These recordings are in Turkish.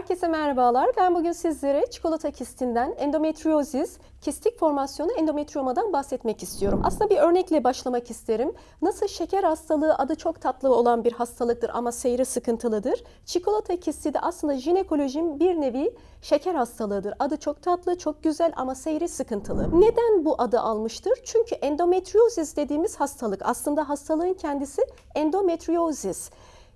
Herkese merhabalar. Ben bugün sizlere çikolata kistinden endometriozis, kistik formasyonu endometriomadan bahsetmek istiyorum. Aslında bir örnekle başlamak isterim. Nasıl şeker hastalığı adı çok tatlı olan bir hastalıktır ama seyri sıkıntılıdır. Çikolata kisti de aslında jinekolojinin bir nevi şeker hastalığıdır. Adı çok tatlı, çok güzel ama seyri sıkıntılı. Neden bu adı almıştır? Çünkü endometriozis dediğimiz hastalık aslında hastalığın kendisi endometriozis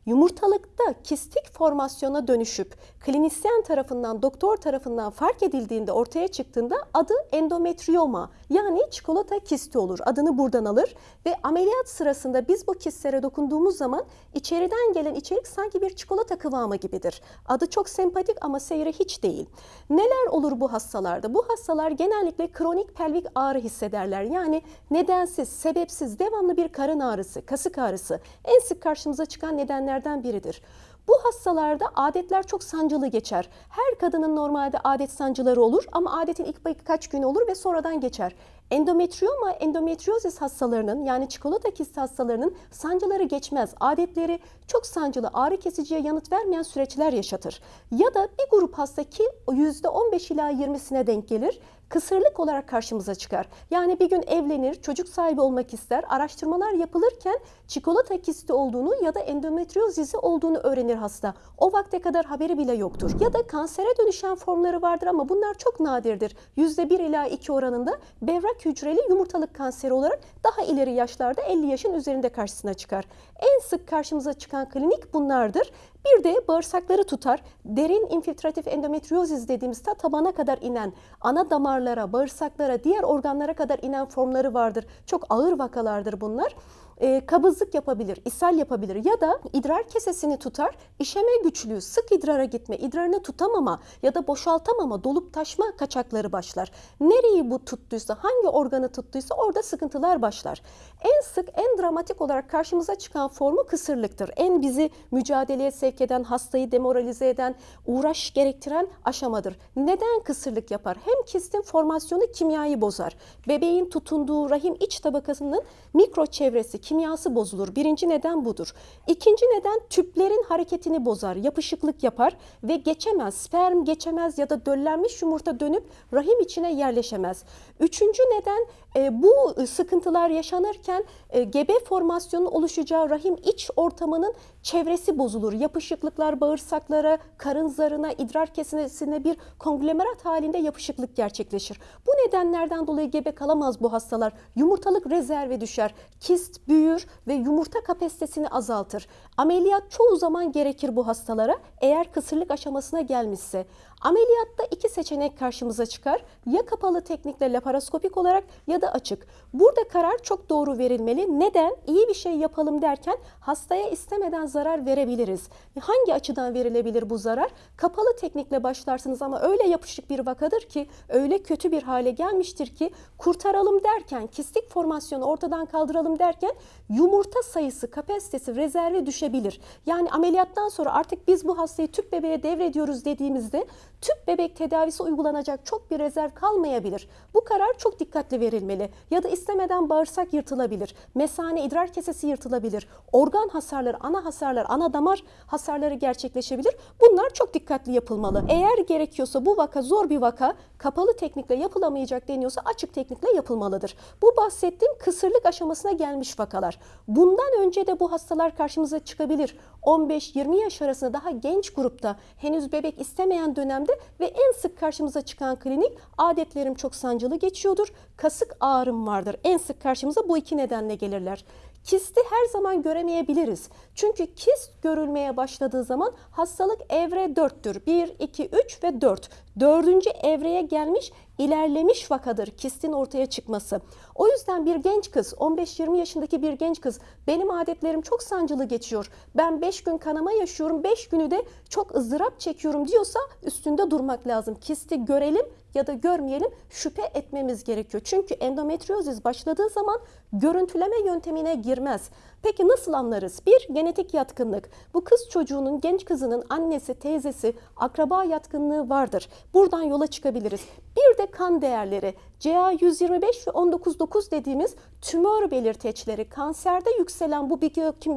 yumurtalıkta kistik formasyona dönüşüp klinisyen tarafından, doktor tarafından fark edildiğinde ortaya çıktığında adı endometrioma yani çikolata kisti olur. Adını buradan alır ve ameliyat sırasında biz bu kistlere dokunduğumuz zaman içeriden gelen içerik sanki bir çikolata kıvamı gibidir. Adı çok sempatik ama seyri hiç değil. Neler olur bu hastalarda? Bu hastalar genellikle kronik pelvik ağrı hissederler. Yani nedensiz, sebepsiz, devamlı bir karın ağrısı, kasık ağrısı en sık karşımıza çıkan nedenlerden biridir. Bu hastalarda adetler çok sancılı geçer. Her kadının normalde adet sancıları olur ama adetin ilk birkaç gün olur ve sonradan geçer. Endometrioma, endometriozis hastalarının yani çikolata kisti hastalarının sancıları geçmez. Adetleri çok sancılı, ağrı kesiciye yanıt vermeyen süreçler yaşatır. Ya da bir grup hasta ki %15 ila 20'sine denk gelir kısırlık olarak karşımıza çıkar. Yani bir gün evlenir, çocuk sahibi olmak ister. Araştırmalar yapılırken çikolata kisti olduğunu ya da endometriozisi olduğunu öğrenir hasta. O vakte kadar haberi bile yoktur. Ya da kansere dönüşen formları vardır ama bunlar çok nadirdir. %1 ila 2 oranında bevrak hücreli yumurtalık kanseri olarak daha ileri yaşlarda 50 yaşın üzerinde karşısına çıkar. En sık karşımıza çıkan klinik bunlardır. Bir de bağırsakları tutar. Derin infiltratif endometriozis dediğimiz ta tabana kadar inen, ana damarlara, bağırsaklara, diğer organlara kadar inen formları vardır. Çok ağır vakalardır bunlar e, kabızlık yapabilir, ishal yapabilir ya da idrar kesesini tutar, işeme güçlüğü, sık idrara gitme, idrarını tutamama ya da boşaltamama, dolup taşma kaçakları başlar. Nereyi bu tuttuysa, hangi organı tuttuysa orada sıkıntılar başlar. En sık, en dramatik olarak karşımıza çıkan formu kısırlıktır. En bizi mücadeleye sevk eden, hastayı demoralize eden, uğraş gerektiren aşamadır. Neden kısırlık yapar? Hem kistin formasyonu kimyayı bozar. Bebeğin tutunduğu rahim iç tabakasının mikro çevresi, kimyası bozulur. Birinci neden budur. İkinci neden tüplerin hareketini bozar, yapışıklık yapar ve geçemez. Sperm geçemez ya da döllenmiş yumurta dönüp rahim içine yerleşemez. Üçüncü neden e, bu sıkıntılar yaşanırken e, gebe formasyonu oluşacağı rahim iç ortamının çevresi bozulur. Yapışıklıklar bağırsaklara, karın zarına, idrar kesesine bir konglomerat halinde yapışıklık gerçekleşir. Bu nedenlerden dolayı gebe kalamaz bu hastalar. Yumurtalık rezerve düşer. Kist büyür ve yumurta kapasitesini azaltır. Ameliyat çoğu zaman gerekir bu hastalara eğer kısırlık aşamasına gelmişse. Ameliyatta iki seçenek karşımıza çıkar. Ya kapalı teknikle laparoskopik olarak ya da açık. Burada karar çok doğru verilmeli. Neden? İyi bir şey yapalım derken hastaya istemeden zarar verebiliriz. Hangi açıdan verilebilir bu zarar? Kapalı teknikle başlarsınız ama öyle yapışık bir vakadır ki, öyle kötü bir hale gelmiştir ki kurtaralım derken, kistik formasyonu ortadan kaldıralım derken yumurta sayısı, kapasitesi, rezerve düşebilir. Yani ameliyattan sonra artık biz bu hastayı tüp bebeğe devrediyoruz dediğimizde tüp bebek tedavisi uygulanacak çok bir rezerv kalmayabilir. Bu karar çok dikkatli verilmeli. Ya da istemeden bağırsak yırtılabilir. Mesane idrar kesesi yırtılabilir. Organ hasarları, ana hasarlar, ana damar hasarları gerçekleşebilir. Bunlar çok dikkatli yapılmalı. Eğer gerekiyorsa bu vaka zor bir vaka, kapalı teknikle yapılamayacak deniyorsa açık teknikle yapılmalıdır. Bu bahsettiğim kısırlık aşamasına gelmiş vakalar. Bundan önce de bu hastalar karşımıza çıkabilir. 15-20 yaş arasında daha genç grupta henüz bebek istemeyen dönemde ve en sık karşımıza çıkan klinik adetlerim çok sancılı geçiyordur. Kasık ağrım vardır. En sık karşımıza bu iki nedenle gelirler. Kisti her zaman göremeyebiliriz. Çünkü kist görülmeye başladığı zaman hastalık evre 4'tür. 1, 2, 3 ve 4. Dördüncü evreye gelmiş ilerlemiş vakadır kistin ortaya çıkması. O yüzden bir genç kız 15-20 yaşındaki bir genç kız benim adetlerim çok sancılı geçiyor. Ben 5 gün kanama yaşıyorum 5 günü de çok ızdırap çekiyorum diyorsa üstünde durmak lazım. Kisti görelim ya da görmeyelim şüphe etmemiz gerekiyor. Çünkü endometriozis başladığı zaman görüntüleme yöntemine girmez. Peki nasıl anlarız? Bir, genetik yatkınlık. Bu kız çocuğunun, genç kızının annesi, teyzesi, akraba yatkınlığı vardır. Buradan yola çıkabiliriz. Bir de kan değerleri. CA125 ve 19.9 dediğimiz tümör belirteçleri, kanserde yükselen bu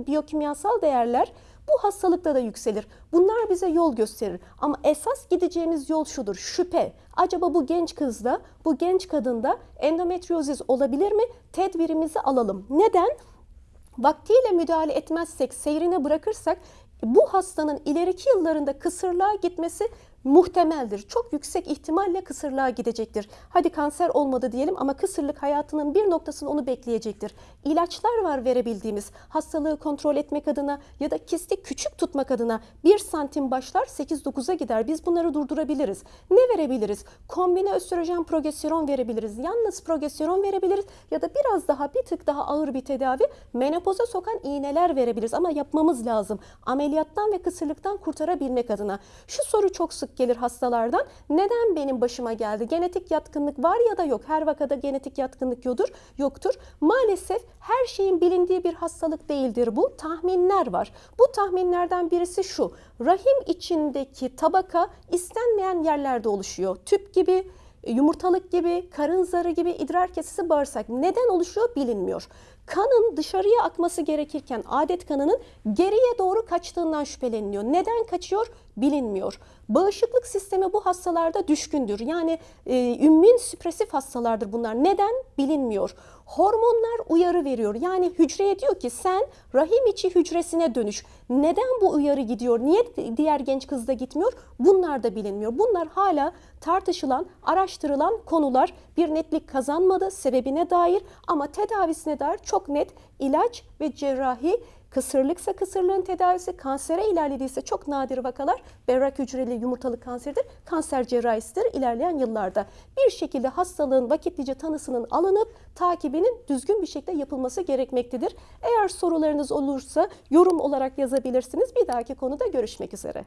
biyokimyasal değerler Bu hastalıkta da yükselir. Bunlar bize yol gösterir. Ama esas gideceğimiz yol şudur. Şüphe. Acaba bu genç kızda, bu genç kadında endometriozis olabilir mi? Tedbirimizi alalım. Neden? Vaktiyle müdahale etmezsek, seyrine bırakırsak bu hastanın ileriki yıllarında kısırlığa gitmesi muhtemeldir. Çok yüksek ihtimalle kısırlığa gidecektir. Hadi kanser olmadı diyelim ama kısırlık hayatının bir noktasında onu bekleyecektir. İlaçlar var verebildiğimiz hastalığı kontrol etmek adına ya da kisti küçük tutmak adına 1 santim başlar 8-9'a gider. Biz bunları durdurabiliriz. Ne verebiliriz? Kombine östrojen progesteron verebiliriz. Yalnız progesteron verebiliriz ya da biraz daha bir tık daha ağır bir tedavi menopoza sokan iğneler verebiliriz ama yapmamız lazım. Ameliyattan ve kısırlıktan kurtarabilmek adına. Şu soru çok sık gelir hastalardan. Neden benim başıma geldi? Genetik yatkınlık var ya da yok. Her vakada genetik yatkınlık yodur, yoktur. Maalesef her şeyin bilindiği bir hastalık değildir bu. Tahminler var. Bu tahminlerden birisi şu. Rahim içindeki tabaka istenmeyen yerlerde oluşuyor. Tüp gibi, yumurtalık gibi, karın zarı gibi, idrar kesesi, bağırsak. Neden oluşuyor bilinmiyor. Kanın dışarıya akması gerekirken adet kanının geriye doğru kaçtığından şüpheleniliyor. Neden kaçıyor bilinmiyor. Bağışıklık sistemi bu hastalarda düşkündür. Yani e, ümmün süpresif hastalardır bunlar. Neden bilinmiyor. Hormonlar uyarı veriyor. Yani hücreye diyor ki sen rahim içi hücresine dönüş. Neden bu uyarı gidiyor? Niye diğer genç kızda gitmiyor? Bunlar da bilinmiyor. Bunlar hala tartışılan, araştırılan konular. Bir netlik kazanmadı sebebine dair ama tedavisine dair çok net ilaç ve cerrahi Kısırlıksa kısırlığın tedavisi, kansere ilerlediyse çok nadir vakalar berrak hücreli yumurtalık kanseridir, kanser cerrahisidir ilerleyen yıllarda. Bir şekilde hastalığın vakitlice tanısının alınıp takibinin düzgün bir şekilde yapılması gerekmektedir. Eğer sorularınız olursa yorum olarak yazabilirsiniz. Bir dahaki konuda görüşmek üzere.